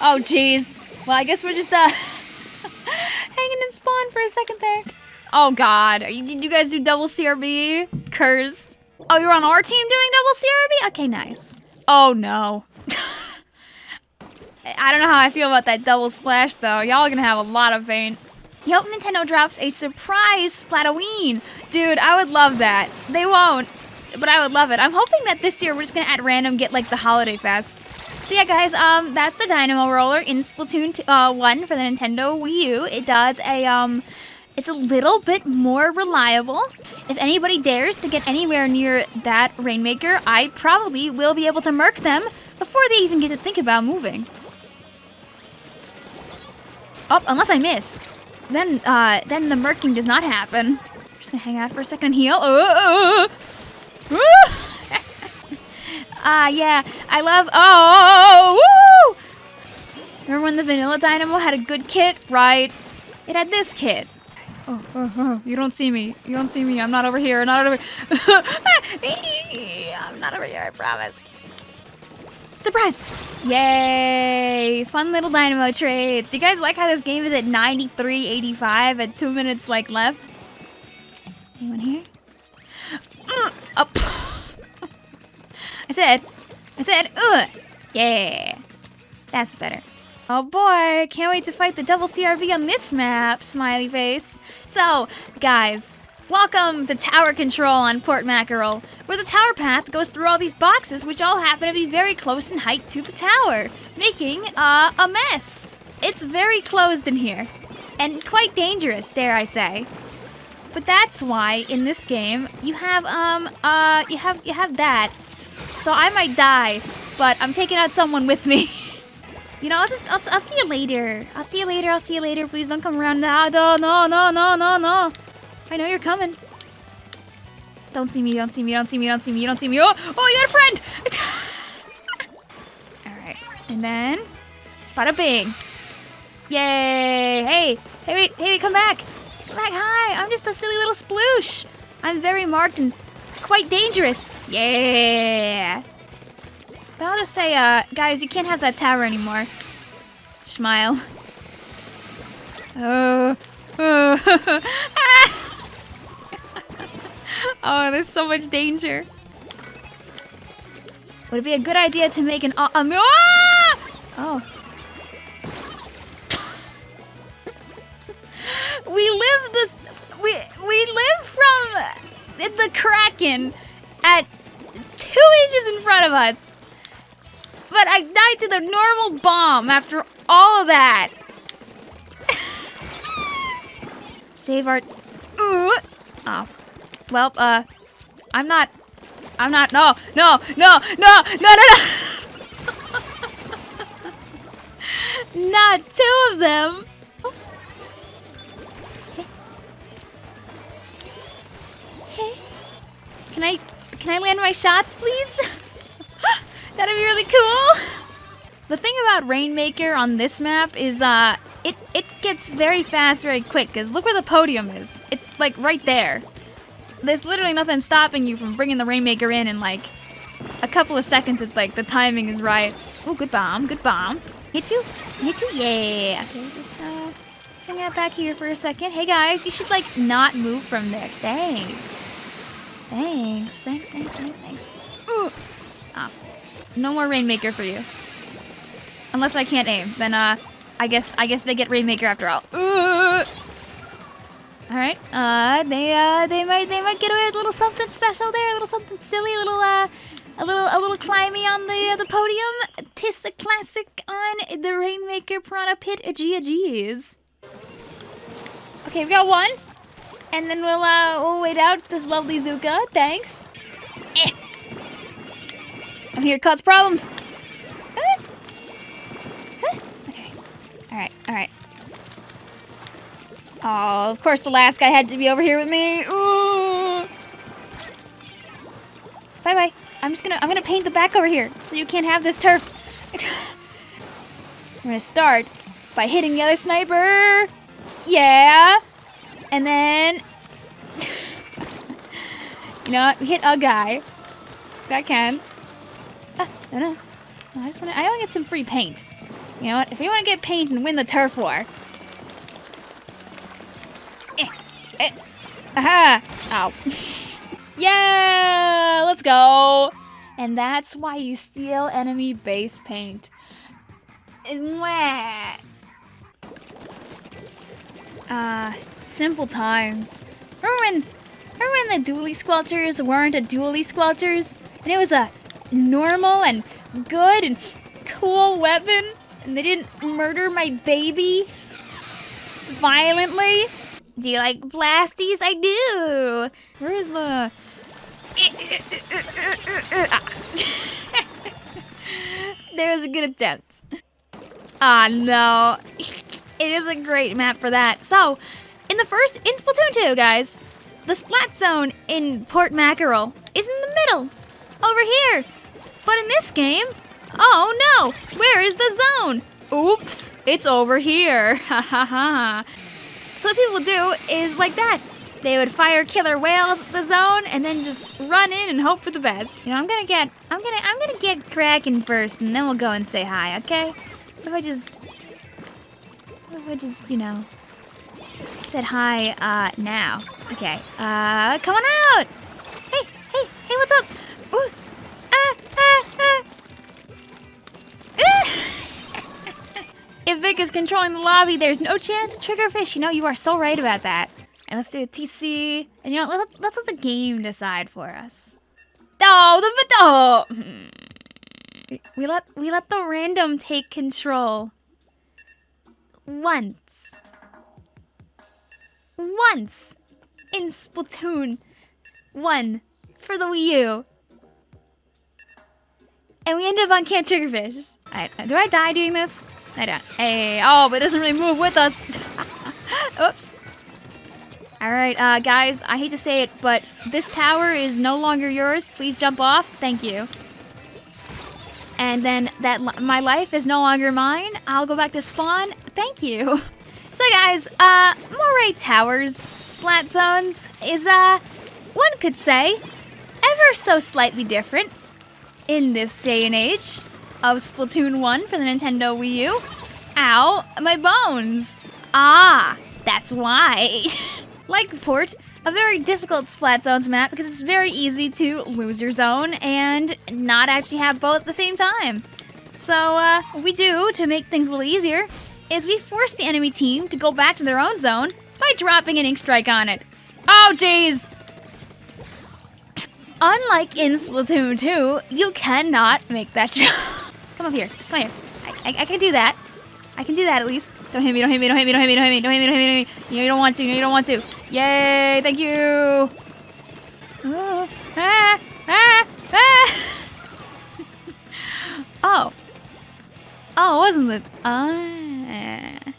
Oh, jeez. Well, I guess we're just, uh, hanging in spawn for a second there. Oh, God. You, did you guys do double CRB? Cursed. Oh, you're on our team doing double CRB? Okay, nice. Oh, no. I don't know how I feel about that double splash, though. Y'all are gonna have a lot of pain. You Nintendo drops a surprise Splatoween. Dude, I would love that. They won't, but I would love it. I'm hoping that this year we're just gonna at random get like the Holiday Fest. So yeah, guys, um, that's the Dynamo Roller in Splatoon uh, 1 for the Nintendo Wii U. It does a, um, it's a little bit more reliable. If anybody dares to get anywhere near that Rainmaker, I probably will be able to murk them before they even get to think about moving. Oh, unless I miss. Then, uh, then the murking does not happen. I'm just gonna hang out for a second and heal. Uh, Ah, uh, yeah. I love. Oh, woo! Remember when the Vanilla Dynamo had a good kit? Right. It had this kit. Oh, oh, oh, you don't see me. You don't see me. I'm not over here. Not over. here. I'm not over here. I promise. Surprise! Yay! Fun little dynamo trades. Do you guys like how this game is at 93.85 at two minutes like left? Anyone here? Uh, up. I said, I said, ugh. Yeah. That's better. Oh boy, can't wait to fight the double CRV on this map, smiley face. So, guys, Welcome to Tower Control on Port Mackerel, where the tower path goes through all these boxes which all happen to be very close in height to the tower, making uh, a mess. It's very closed in here, and quite dangerous, dare I say. But that's why in this game you have um uh you have you have that. So I might die, but I'm taking out someone with me. you know, I'll just I'll, I'll see you later. I'll see you later. I'll see you later. Please don't come around now. No, no, no, no, no, no. I know you're coming. Don't see me, don't see me, don't see me, don't see me, don't see me. Oh, oh, you got a friend! Alright, and then... Bada bing. Yay! Hey, hey, wait, hey, wait, come back! Come back, hi! I'm just a silly little sploosh! I'm very marked and quite dangerous. Yeah! But I'll just say, uh, guys, you can't have that tower anymore. Smile. Oh. oh. Oh, there's so much danger. Would it be a good idea to make an uh, um! Oh. we live this we we live from the Kraken at two inches in front of us. But I died to the normal bomb after all of that. Save our... Ooh. Oh. Well, uh, I'm not, I'm not, no, no, no, no, no, no, no. not two of them. Can I land my shots, please? That'd be really cool. The thing about Rainmaker on this map is, uh, it, it gets very fast very quick, because look where the podium is. It's, like, right there there's literally nothing stopping you from bringing the Rainmaker in in like a couple of seconds if like the timing is right. Oh, good bomb, good bomb. Hit you, hit you, yeah. Okay, just uh, hang out back here for a second. Hey guys, you should like not move from there. Thanks. Thanks, thanks, thanks, thanks, thanks. Ooh. Ah, no more Rainmaker for you. Unless I can't aim, then uh, I guess I guess they get Rainmaker after all. Ooh. All right. Uh, they uh, they might they might get away with a little something special there, a little something silly, a little uh, a little a little climby on the uh, the podium. Tis the classic on the Rainmaker Piranha Pit. Agia G's. Okay, we got one, and then we'll uh we'll wait out this lovely Zuka. Thanks. Eh. I'm here to cause problems. Okay. All right. All right. Oh, of course the last guy had to be over here with me. Ooh. Bye bye. I'm just gonna I'm gonna paint the back over here so you can't have this turf. I'm gonna start by hitting the other sniper. Yeah. And then You know what? We hit a guy. That counts. Ah, no no. no I just wanna I wanna get some free paint. You know what? If we want to get paint and win the turf war. Eh, eh, aha! Ow. yeah! Let's go! And that's why you steal enemy base paint. Mwah. Ah, uh, simple times. Remember when, remember when the Dualie Squelchers weren't a Dualie Squelchers? And it was a normal and good and cool weapon? And they didn't murder my baby violently? Do you like blasties? I do. Where's the... There's a good attempt. Ah, oh, no. It is a great map for that. So, in the first, in Splatoon 2, guys, the Splat Zone in Port Mackerel is in the middle, over here. But in this game, oh no, where is the zone? Oops, it's over here. Ha ha ha. So what people do is like that. They would fire Killer Wails at the zone and then just run in and hope for the best. You know, I'm gonna get, I'm gonna, I'm gonna get Kraken first, and then we'll go and say hi, okay? What If I just, what if I just, you know, said hi, uh, now. Okay, uh, come on out! Hey, hey, hey, what's up? Ah, ah, ah. if Vic is controlling the lobby, there's no chance of trigger fish. You know, you are so right about that. And let's do a TC. And you know, let's, let's let the game decide for us. Oh, the oh. We let we let the random take control. Once. Once in Splatoon 1 for the Wii U. And we end up on Camp Triggerfish. Do I die doing this? I don't. Hey, oh, but it doesn't really move with us. Oops. All right, uh, guys, I hate to say it, but this tower is no longer yours. Please jump off. Thank you. And then that my life is no longer mine. I'll go back to spawn. Thank you. So guys, uh, Moray Towers, Splat Zones, is, uh, one could say, ever so slightly different in this day and age of Splatoon 1 for the Nintendo Wii U. Ow, my bones. Ah, that's why. like Port, a very difficult Splat Zones map because it's very easy to lose your zone and not actually have both at the same time. So, uh, we do to make things a little easier is we force the enemy team to go back to their own zone by dropping an Ink Strike on it. Oh, jeez! Unlike in Splatoon 2, you cannot make that jump. Come up here. Come here. I, I, I can do that. I can do that at least. Don't hit me, don't hit me, don't hit me, don't hit me, don't hit me, don't hit me, don't hit me, don't hit me. You you don't want to, know you don't want to. Yay, thank you. Oh, ah, ah, ah. oh. Oh, wasn't it? Ah.